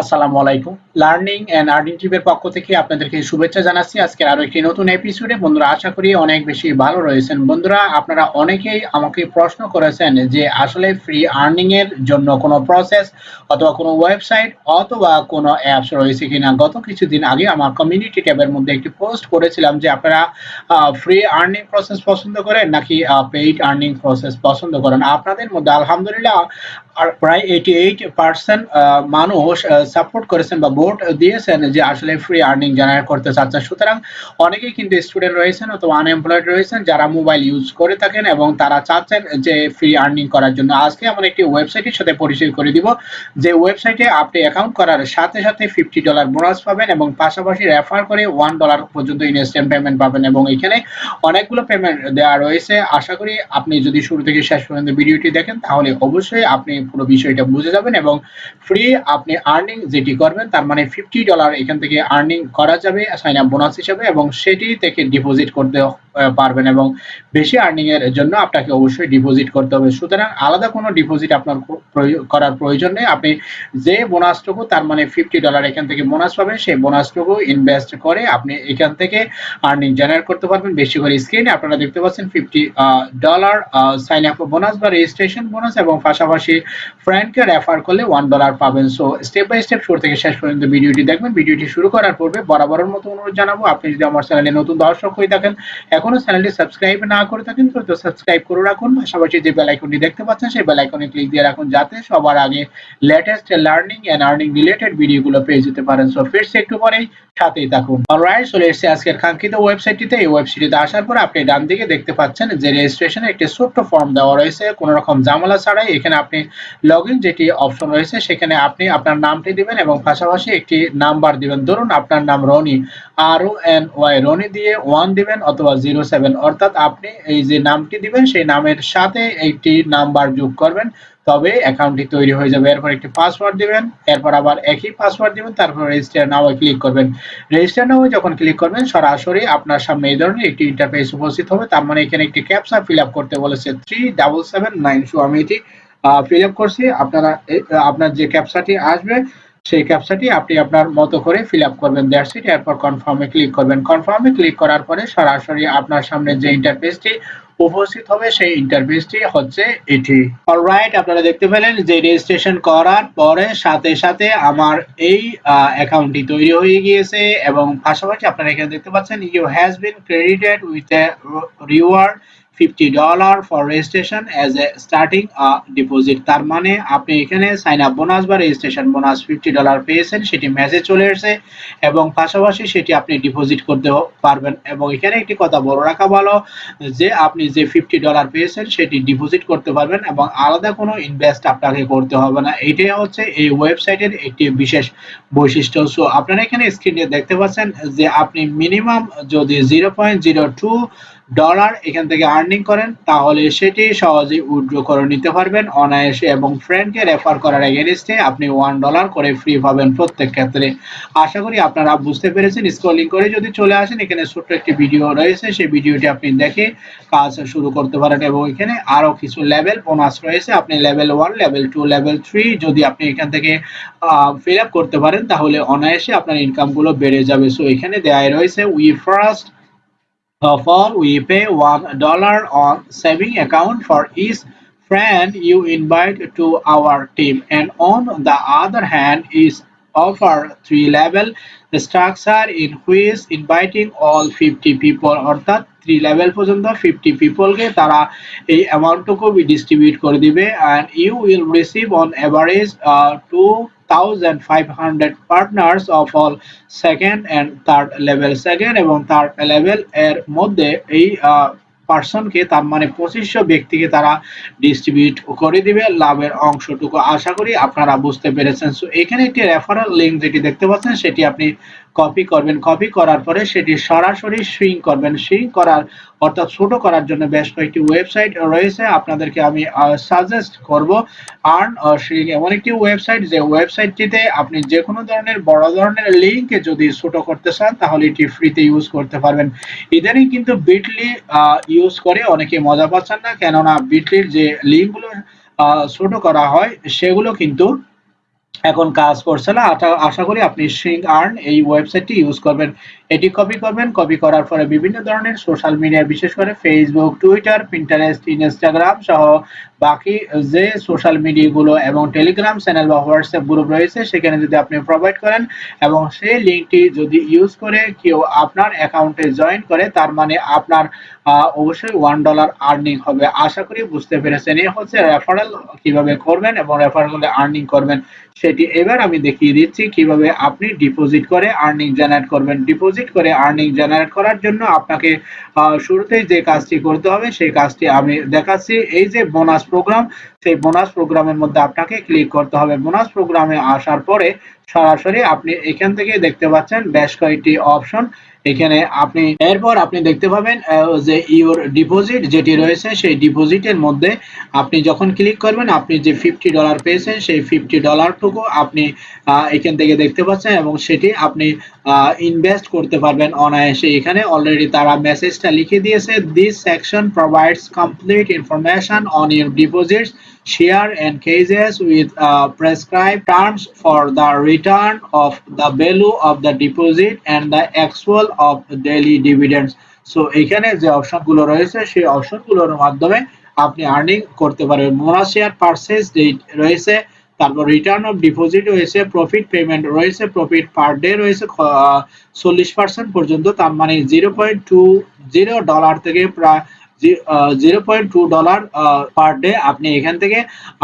আসসালামু আলাইকুম। Learning and earning টিপের পক্ষ থেকে আপনাদেরকে শুভেচ্ছা জানাচ্ছি। আজকের আরও একটি নতুন এপিসোডে বন্ধুরা, আশা করি অনেক বেশি ভালো রয়েছেন। বন্ধুরা, আপনারা অনেকেই আমাকে প্রশ্ন করেছেন যে, আসলে ফ্রি আর্নিং এর জন্য কোনো প্রসেস অথবা কোনো ওয়েবসাইট অথবা কোনো অ্যাপস রয়েছে কিনা? গত কিছুদিন আগে আমার কমিউনিটি ট্যাবের মধ্যে একটি পোস্ট করেছিলাম যে, আপনারা ফ্রি আর্নিং প্রসেস পছন্দ করেন নাকি পেইড আর্নিং প্রসেস পছন্দ করেন? আপনাদের মধ্যে আলহামদুলিল্লাহ প্রায় এইটি এইট পার্সেন্ট মানুষ সাপোর্ট করেছেন বা ভোট দিয়েছেন যে আসলে ফ্রি আর্নিং জেনারেট করতে চাচ্ছেন সুতরাং অনেকেই কিন্তু স্টুডেন্ট রয়েছেন অথবা আনএমপ্লয়েড রয়েছেন যারা মোবাইল ইউজ করে থাকেন এবং তারা চাচ্ছেন যে ফ্রি আর্নিং করার জন্য। আজকে আমরা একটি ওয়েবসাইটের সাথে পরিচয় করে দিব, যে ওয়েবসাইটে আপনি অ্যাকাউন্ট করার সাথে সাথে ফিফটি ডলার বোনাস পাবেন এবং পাশাপাশি রেফার করে ওয়ান ডলার পর্যন্ত ইনস্ট্যান্ট পেমেন্ট পাবেন এবং এখানে অনেকগুলো পেমেন্ট দেওয়া রয়েছে। আশা করি আপনি যদি শুরু থেকে শেষ পর্যন্ত ভিডিওটি দেখেন, তাহলে অবশ্যই আপনি পুরো বিষয়টা বুঝে যাবেন এবং ফ্রি আপনি আর্নিং যেটি করবেন, তার মানে ফিফটি ডলার এখান থেকে আর্নিং করা যাবে সাইন আপ বোনাস হিসেবে, এবং সেটি থেকে ডিপোজিট করতে পারবেন এবং বেশি আর্নিং এর জন্য আপনাকে অবশ্যই ডিপোজিট করতে হবে। সুতরাং আলাদা কোনো ডিপোজিট আপনার করার প্রয়োজন নেই। আপনি যে বোনাসটুকু তার মানে ফিফটি ডলার এখান থেকে বোনাস পাবেন, সেই বোনাসটুকু ইনভেস্ট করে আপনি এখান থেকে আর্নিং জেনারেট করতে পারবেন। বেশি করে স্ক্রিনে আপনারা দেখতে পাচ্ছেন fifty dollar sign up bonus বা রেজিস্ট্রেশন বোনাস এবং পাশাপাশি ফ্রেন্ডকে রেফার করলে ওয়ান ডলার পাবেন। সো স্টেপ বাই স্টেপ শুরু থেকে শেষ পর্যন্ত ভিডিওটি দেখবেন। ভিডিওটি শুরু করার পূর্বে বরাবরের মতো অনুরোধ জানাব, আপনি যদি আমার চ্যানেলে নতুন দর্শক হয়ে থাকেন এখনও চ্যানেলটি সাবস্ক্রাইব না করে থাকেন তো সাবস্ক্রাইব করে রাখুন। পাশাপাশি যে বেল আইকনটি দেখতে পাচ্ছেন, সেই বেল আইকনে ক্লিক দিয়ে রাখুন, যাতে সবার আগে latest learning and earning related ভিডিওগুলো পেয়ে যেতে পারেন। সো ফিরছে একটু পরেই সাথেই থাকুন। অলরাইট চলে এসেছে আজকের কাঙ্ক্ষিত ওয়েবসাইটটিতে এই ওয়েবসাইটে আসার পর আপনি ডান দিকে দেখতে পাচ্ছেন যে রেজিস্ট্রেশনে একটি ছোট্ট ফর্ম দেওয়া রয়েছে। কোনো রকম জামালা ছাড়াই এখানে আপনি লগ যেটি অপশন রয়েছে, সেখানে আপনি আপনার নামটি দিবেন এবং পাশাপাশি একটি নাম্বার দিবেন। ধরুন আপনার নাম Rony, R O N Y Rony দিয়ে ওয়ান দিবেন অথবা জিরো সেভেন অর্থাৎ আপনি এই যে নামটি দিবেন, সেই নামের সাথে একটি নাম্বার যোগ করবেন, তবে অ্যাকাউন্টটি তৈরি হয়ে যাবে। এরপর একটি পাসওয়ার্ড দিবেন, এরপর আবার একই পাসওয়ার্ড দিবেন, তারপর রেজিস্টার নাও ক্লিক করবেন। রেজিস্টার নাও যখন ক্লিক করবেন, সরাসরি আপনার সামনে এই ধরনের একটি ইন্টারফেস উপস্থিত হবে। তার মানে এখানে একটি ক্যাপচা ফিল আপ করতে বলেছে। Three double seven nine so আমি এটি ফিল আপ করছি। আপনারা আপনার যে ক্যাপচাটি আসবে, সেই ক্যাপচাটি আপনি আপনার মতো করে ফিল আপ করবেন। দ্যাটস ইট এরপর কনফার্মে ক্লিক করবেন। কনফার্মে ক্লিক করার পরে সরাসরি আপনার সামনে যে ইন্টারফেসটি উপস্থিত হবে, সেই ইন্টারফেসটি হচ্ছে এটি। অলরাইট আপনারা দেখতে পেলেন যে রেজিস্ট্রেশন করার পরে সাথে সাথে আমার এই অ্যাকাউন্টটি তৈরি হয়ে গিয়েছে এবং পাশাপাশি আপনারা এখানে দেখতে পাচ্ছেন you has been credited with a reward fifty dollar for registration as a starting deposit তার মানে আপনি এখানে সাইন আপ বোনাস বা রেজিস্ট্রেশন বোনাস ফিফটি ডলার পেয়েছেন, সেটি মেসেজ চলে এসেছে এবং পাশাপাশি সেটি আপনি ডিপোজিট করতে পারবেন। এবং এখানে একটি কথা বড় রাখা ভালো, যে আপনি যে ফিফটি ডলার পেয়েছেন, সেটি ডিপোজিট করতে পারবেন এবং আলাদা কোনো ইনভেস্ট আপনাকে করতে হবে না। এটাই হচ্ছে এই ওয়েবসাইটের একটি বিশেষ বৈশিষ্ট্য। সো আপনারা এখানে স্ক্রিনে দেখতে পাচ্ছেন যে আপনি মিনিমাম যদি zero point zero two dollar এখান থেকে আর্নিং করেন, তাহলে সেটি সহজেই উইথড্র করে নিতে পারবেন। অনায়াসে এবং ফ্রেন্ডকে রেফার করার এগেনস্টে আপনি ওয়ান ডলার করে ফ্রি পাবেন প্রত্যেক ক্ষেত্রে। আশা করি আপনারা বুঝতে পেরেছেন। স্ক্রলিং করে যদি চলে আসেন, এখানে ছোট্ট একটি ভিডিও রয়েছে। সেই ভিডিওটি আপনি দেখে কাজ শুরু করতে পারেন এবং এখানে আরও কিছু লেভেল বোনাস রয়েছে। আপনি level one level two level three যদি আপনি এখান থেকে ফিল আপ করতে পারেন, তাহলে অনায়াসে আপনার ইনকামগুলো বেড়ে যাবে। সো এখানে দেয়াই রয়েছে we first of all we pay one dollar on saving account for each friend you invite to our team and on the other hand is offer three level structure in which inviting all 50 people অর্থাৎ three level পর্যন্ত fifty পিপলকে তারা এই অ্যামাউন্টটুকু distribute করে দিবে and you will receive on average two 1500 partners of all second and third level. Second এবং third level এর মধ্যে এই পার্সনকে তার মানে পঁচিশশো ব্যক্তিকে তারা ডিস্ট্রিবিউট করে দিবে লাভের অংশটুকু। আশা করি আপনারা বুঝতে পেরেছেন। সো এখানে একটি রেফারেল লিঙ্ক যেটি দেখতে পাচ্ছেন, সেটি আপনি কপি করবেন। কপি করার পরে সেটি সরাসরি সুইং করবেন। সুইং করার অর্থাৎ ছোট করার জন্য বেশ কয়েকটি ওয়েবসাইট রয়েছে। আপনাদেরকে আমি সাজেস্ট করব। আর্ন সুইং এমন একটি ওয়েবসাইট যে ওয়েবসাইটটিতে আপনি যে কোনো ধরনের, বড় ধরনের লিঙ্ক যদি ছোট করতে চান, তাহলে এটি ফ্রিতে ইউজ করতে পারবেন। ইদানিং কিন্তু বিটলি ইউজ করে অনেকে মজা পাচ্ছেন না। কেননা বিটলির যে লিঙ্কগুলো ছোট করা হয়, সেগুলো কিন্তু এখন কাজ করছে না। আশা- করি আপনি সিং আর্ন এই ওয়েবসাইটটি ইউজ করবেন। এটি কপি করবেন কপি করার পরে বিভিন্ন ধরনের সোশ্যাল মিডিয়া বিশেষ করে ফেসবুক টুইটার পিন্টারেস্ট ইনস্টাগ্রাম সহ বাকি যে সোশ্যাল মিডিয়াগুলো এবং টেলিগ্রাম চ্যানেল বা হোয়াটসঅ্যাপ গ্রুপ রয়েছে, সেখানে যদি আপনি প্রোভাইড করেন এবং সেই লিঙ্কটি যদি ইউজ করে কেউ আপনার অ্যাকাউন্টে জয়েন করে, তার মানে আপনার অবশ্যই ওয়ান ডলার আর্নিং হবে। আশা করি বুঝতে পেরেছেন। এ হচ্ছে রেফারেল কীভাবে করবেন এবং রেফারেল আর্নিং করবেন, সেটি এবার আমি দেখিয়ে দিচ্ছি। কীভাবে আপনি ডিপোজিট করে আর্নিং জেনারেট করবেন। ডিপোজিট করে আর্নিং জেনারেট করার জন্য আপনাকে শুরুতেই যে কাজটি করতে হবে, সেই কাজটি আমি দেখাচ্ছি। এই যে বোনাস প্রোগ্রাম সেই বোনাস প্রোগ্রামের মধ্যে আপনাকে ক্লিক করতে হবে। বোনাস প্রোগ্রামে আসার পরে সরাসরি আপনি এখান থেকে দেখতে পাচ্ছেন বেশ কয়েকটি অপশন এখানে আপনি এরপর আপনি দেখতে পাবেন যে ইওর ডিপোজিট যেটি রয়েছে সেই ডিপোজিটের মধ্যে আপনি যখন ক্লিক করবেন, আপনি যে ফিফটি ডলার পেয়েছেন সেই ফিফটি ডলারটুকু আপনি এখান থেকে দেখতে পাচ্ছেন এবং সেটি আপনি ইনভেস্ট করতে পারবেন অনায়াসে। এখানে অলরেডি তারা মেসেজটা লিখে দিয়েছে this section provides complete information on your deposits share and cases with uh, prescribed terms for the return of the value of the deposit and the actual of daily dividends. So এখানে যে অপশনগুলো রয়েছে সেই অপশনগুলোর মাধ্যমে আপনি earning করতে পারবেন। Mona share purchase রয়েছে তারপর রিটার্ন অফ ডিপোজিট রয়েছে প্রফিট পেমেন্ট রয়েছে প্রফিট পার ডে রয়েছে চল্লিশ পার্সেন্ট পর্যন্ত তার মানে zero point two zero dollar থেকে প্রায় zero point two dollar per day আপনি এখান থেকে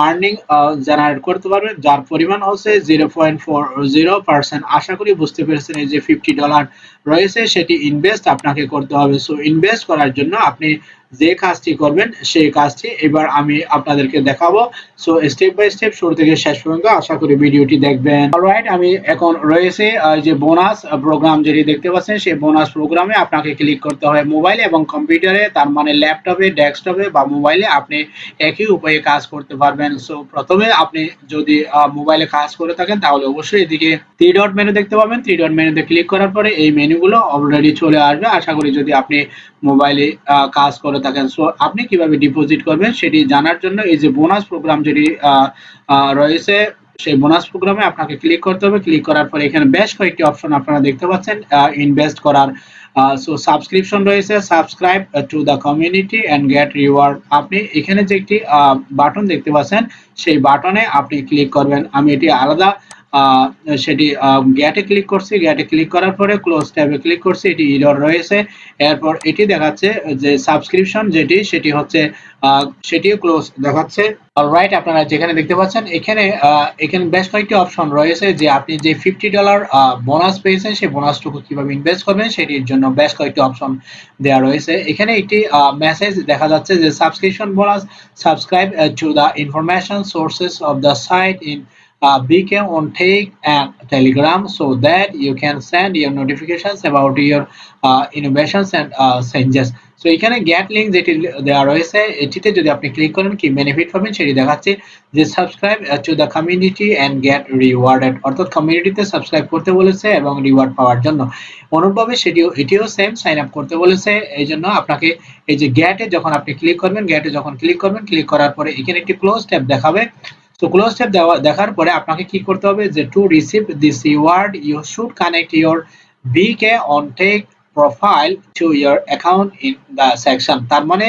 আর্নিং জেনারেট করতে পারবেন। যার পরিমাণ হচ্ছে zero point four zero percent আশা করি বুঝতে পেরেছেন এই যে ফিফটি ডলার রয়েছে, সেটি ইনভেস্ট আপনাকে করতে হবে। সো ইনভেস্ট করার জন্য আপনি যে কাজটি করবেন, সেই কাজটি এবার আমি আপনাদেরকে দেখাবো। সো স্টেপ বাই স্টেপ শুরু থেকে শেষ পর্যন্ত আশা করি ভিডিওটি দেখবেন। অলরাইট আমি এখন রয়েছে যে বোনাস প্রোগ্রাম যেটি দেখতে পাচ্ছেন, সেই বোনাস প্রোগ্রামে আপনাকে ক্লিক করতে হয় মোবাইলে এবং কম্পিউটারে তার মানে ল্যাপটপে ডেস্কটপে বা মোবাইলে আপনি একই উপায়ে কাজ করতে পারবেন। সো প্রথমে আপনি যদি মোবাইলে কাজ করে থাকেন, তাহলে অবশ্যই এদিকে থ্রি ডট মেনু দেখতে পাবেন। থ্রি ডট মেনুতে ক্লিক করার পরে এই মেনুগুলো অলরেডি চলে আসবে। আশা করি যদি আপনি মোবাইলে কাজ করে থাকেন। সো আপনি কীভাবে ডিপোজিট করবেন সেটি জানার জন্য এই যে বোনাস প্রোগ্রাম যেটি রয়েছে, সেই বোনাস প্রোগ্রামে আপনাকে ক্লিক করতে হবে। ক্লিক করার পরে এখানে বেশ কয়েকটি অপশন আপনারা দেখতে পাচ্ছেন ইনভেস্ট করার। সো সাবস্ক্রিপশন রয়েছে subscribe to the community and get reward আপনি এখানে যে একটি বাটন দেখতে পাচ্ছেন, সেই বাটনে আপনি ক্লিক করবেন। আমি এটি আলাদা সেটি গ্যাটে ক্লিক করছি গ্যাটে ক্লিক করার পরে ক্লোজ ট্যাবে ক্লিক করছি, এটি ইরর রয়েছে। এরপর এটি দেখাচ্ছে যে সাবস্ক্রিপশন যেটি, সেটি হচ্ছে সেটিও ক্লোজ দেখাচ্ছে। অলরাইট আপনারা যেখানে দেখতে পাচ্ছেন, এখানে এখানে বেশ কয়েকটি অপশন রয়েছে যে আপনি যে ফিফটি ডলার বোনাস পেয়েছেন, সেই বোনাসটুকু কীভাবে ইনভেস্ট করবেন, সেটির জন্য বেশ কয়েকটি অপশন দেওয়া রয়েছে। এখানে একটি মেসেজ দেখা যাচ্ছে যে subscription bonus subscribe to the information sources of the site in uh, beacon on take and telegram so that you can send your notifications about your uh, innovations and uh, changes. So এখানে get link যেটি দেওয়া রয়েছে এটিতে যদি আপনি click করেন কি benefit পাবেন সেটি দেখাচ্ছে। যে subscribe to the community and get rewarded অর্থাৎ কমিউনিটিতে সাবস্ক্রাইব করতে বলেছে এবং রিওয়ার্ড পাওয়ার জন্য। অনুরূপভাবে সেটিও এটিও সেম সাইন আপ করতে বলেছে। এই জন্য আপনাকে এই যে গ্যাটে যখন আপনি ক্লিক করবেন গ্যাটে যখন ক্লিক করবেন ক্লিক করার পরে এখানে একটি ক্লোজ ট্যাব দেখাবে। তো ক্লোজ ট্যাব দেওয়া, দেখার পরে আপনাকে কি করতে হবে যে to receive this reward you should connect your BK on tech profile to your account in the section তার মানে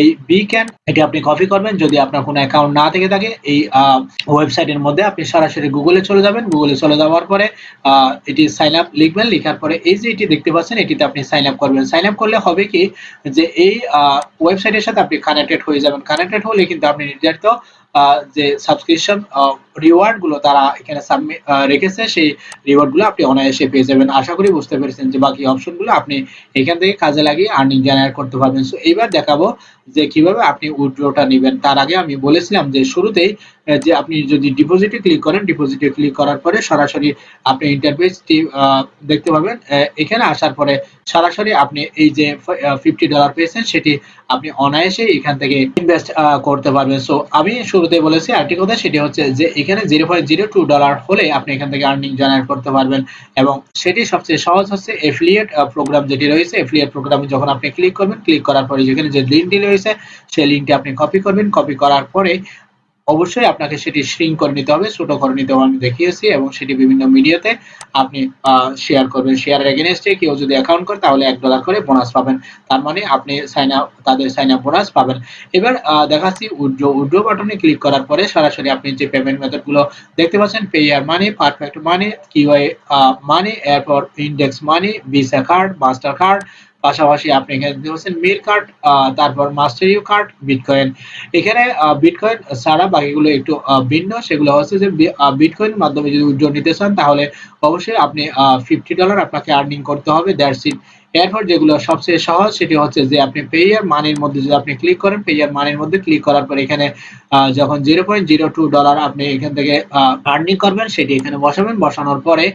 এই বি ক্যান এটি আপনি কপি করবেন। যদি আপনার কোনো অ্যাকাউন্ট না থেকে থাকে, এই ওয়েবসাইটের মধ্যে আপনি সরাসরি গুগলে চলে যাবেন। গুগলে চলে যাওয়ার পরে এটি সাইন আপ লিখবেন। লেখার পরে এই যে এটি দেখতে পাচ্ছেন, এটিতে আপনি সাইন আপ করবেন। সাইন আপ করলে হবে কি? যে এই ওয়েবসাইটের সাথে আপনি কানেক্টেড হয়ে যাবেন। কানেক্টেড হলে কিন্তু আপনি নির্ধারিত যে সাবস্ক্রিপশন রিওয়ার্ডগুলো তারা এখানে সাবমিট রেখেছে, সেই রিওয়ার্ডগুলো আপনি অনায়াসে পেয়ে যাবেন। আশা করি বুঝতে পেরেছেন যে বাকি অপশনগুলো আপনি এখান থেকে কাজে লাগিয়ে আর্নিং জেনারেট করতে পারবেন। সো এইবার দেখাবো যে কীভাবে আপনি উইথড্রটা নেবেন। তার আগে আমি বলেছিলাম যে শুরুতেই যে আপনি যদি ডিপোজিটে ক্লিক করেন ডিপোজিটে ক্লিক করার পরে সরাসরি আপনি ইন্টারফেসটি দেখতে পাবেন। এখানে আসার পরে সরাসরি আপনি এই যে ফিফটি ডলার পেয়েছেন, সেটি আপনি অনায়াসে এখান থেকে ইনভেস্ট করতে পারবেন। সো আমি শুরুতে বলেছি, আরেকটি কথা, সেটি হচ্ছে যে এখানে zero point zero two dollar হলে আপনি এখান থেকে আর্নিং জেনারেট করতে পারবেন এবং সেটি সবচেয়ে সহজ হচ্ছে এফিলিয়েট প্রোগ্রাম যেটি রয়েছে এফিলিয়েট প্রোগ্রামে যখন আপনি ক্লিক করবেন ক্লিক করার পরে যেখানে যে লিঙ্কটি রয়েছে, সেই লিঙ্কটি আপনি কপি করবেন। কপি করার পরে অবশ্যই আপনাকে সেটি শ্রিঙ্ক করে নিতে হবে, ছোট করে নিতে হবে, আমি দেখিয়েছি এবং সেটি বিভিন্ন মিডিয়াতে আপনি শেয়ার করবেন। শেয়ারের এগেনস্টে কেউ যদি অ্যাকাউন্ট করে, তাহলে এক ডলার করে বোনাস পাবেন। তার মানে আপনি সাইন আপ তাদের সাইন আপ বোনাস পাবেন। এবার দেখাচ্ছি উড্রো উড্রো বাটনে ক্লিক করার পরে সরাসরি আপনি যে পেমেন্ট মেথডগুলো দেখতে পাচ্ছেন Payeer money Perfect money QI money এরপর index money Visa card master card পাশাপাশি আপনি এখানে দেখতে পাচ্ছেন মিল কার্ড তারপর মাস্টার ইউ কার্ড বিটকয়েন এখানে বিটকয়েন ছাড়া বাকিগুলো একটু ভিন্ন। সেগুলো হচ্ছে যে বিটকয়েনের মাধ্যমে যদি উজ্জ্বল নিতে চান, তাহলে অবশ্যই আপনি ফিফটি ডলার আপনাকে আর্নিং করতে হবে। দ্যাটস ইট এরপর যেগুলো সবচেয়ে সহজ সেটি হচ্ছে যে আপনি পেয়ার মানির মধ্যে যদি আপনি ক্লিক করেন পেয়ার মানির মধ্যে ক্লিক করার পর এখানে যখন zero point zero two dollar আপনি এখান থেকে আর্নিং করবেন, সেটি এখানে বসাবেন। বসানোর পরে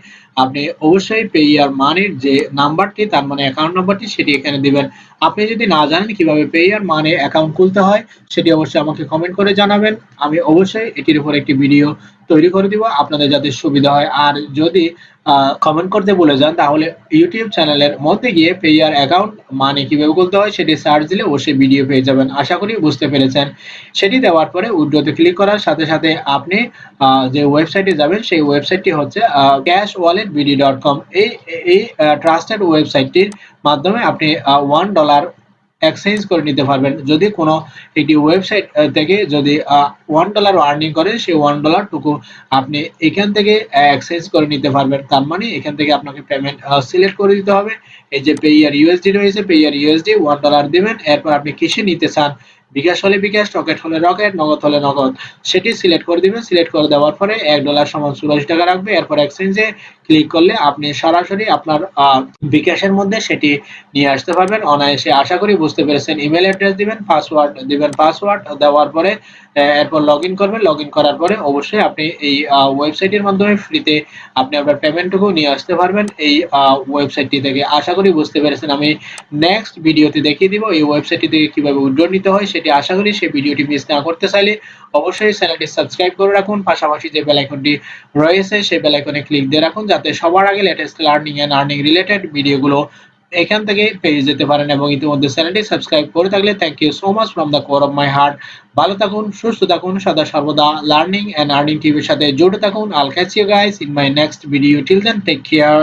আপনি অবশ্যই পেয়ার মানির যে নাম্বারটি তার মানে অ্যাকাউন্ট নাম্বারটি সেটি এখানে দিবেন। আপনি যদি না জানেন কীভাবে পেয়ার মানে অ্যাকাউন্ট খুলতে হয়, সেটি অবশ্যই আমাকে কমেন্ট করে জানাবেন। আমি অবশ্যই এটির উপর একটি ভিডিও তৈরি করে দিব, আপনাদের যাতে সুবিধা হয়। আর যদি কমেন্ট করতে বলে যান, তাহলে ইউটিউব চ্যানেলের মধ্যে গিয়ে পেয়ার অ্যাকাউন্ট মানে কীভাবে খুলতে হয়, সেটি সার্চ দিলে অবশ্যই ভিডিও পেয়ে যাবেন। আশা করি বুঝতে পেরেছেন। সেটি দেওয়ার পরে উইড্রোতে ক্লিক করার সাথে সাথে আপনি যে ওয়েবসাইটে যাবেন, সেই ওয়েবসাইটটি হচ্ছে cash wallet BD dot com এই এই ট্রাস্টেড ওয়েবসাইটটির মাধ্যমে আপনি ওয়ান ডলার এক্সচেঞ্জ করে নিতে পারবেন। যদি কোনো একটি ওয়েবসাইট থেকে যদি ওয়ান ডলার আর্নিং করে, সেই ওয়ান ডলারটুকু আপনি এখান থেকে এক্সচেঞ্জ করে নিতে পারবেন। তার মানে এখান থেকে আপনাকে পেমেন্ট সিলেক্ট করে দিতে হবে। এই যে পেয়ার ইউএসডি রয়েছে পেয়ার ইউএসডি ওয়ান ডলার দেবেন। এরপর আপনি কিসে নিতে চান বিকাশ হলে বিকাশ, রকেট হলে রকেট, নগদ হলে নগদ। সেটি সিলেক্ট করে দিবেন। সিলেক্ট করে দেওয়ার পরে এক ডলার সমান চুরাশি টাকা রাখবে। এরপর এক্সচেঞ্জে ক্লিক করলে আপনি সরাসরি আপনার বিকাশের মধ্যে সেটি নিয়ে আসতে পারবেন। অনায়াসে আশা করি বুঝতে পেরেছেন। ইমেল অ্যাড্রেস দিবেন, পাসওয়ার্ড দিবেন। পাসওয়ার্ড দেওয়ার পরে এরপর লগ ইন করবেন। লগ ইন করার পরে অবশ্যই আপনি এই ওয়েবসাইটের মাধ্যমে ফ্রিতে আপনি আপনার পেমেন্টটুকু নিয়ে আসতে পারবেন। এই ওয়েবসাইটটি থেকে। আশা করি বুঝতে পেরেছেন। আমি নেক্সট ভিডিওতে দেখিয়ে দিব এই ওয়েবসাইটটি থেকে কীভাবে উইথড্র নিতে হয় সেটি আশা করি সেই ভিডিওটি মিস না করতে চাইলে অবশ্যই চ্যানেলটি সাবস্ক্রাইব করে রাখুন। পাশাপাশি যে বেল আইকনটি রয়েছে, সেই বেল আইকনে ক্লিক দিয়ে রাখুন যাতে সবার আগে latest learning and earning related ভিডিওগুলো এখান থেকে পেয়ে যেতে পারেন এবং ইতিমধ্যে চ্যানেলটি সাবস্ক্রাইব করে থাকলে thank you so much from the core of my heart ভালো থাকুন, সুস্থ থাকুন, সদা সর্বদা লার্নিং এন্ড আর্নিং টিভির সাথে জুড়ে থাকুন। I'll catch you guys in my next video till then take care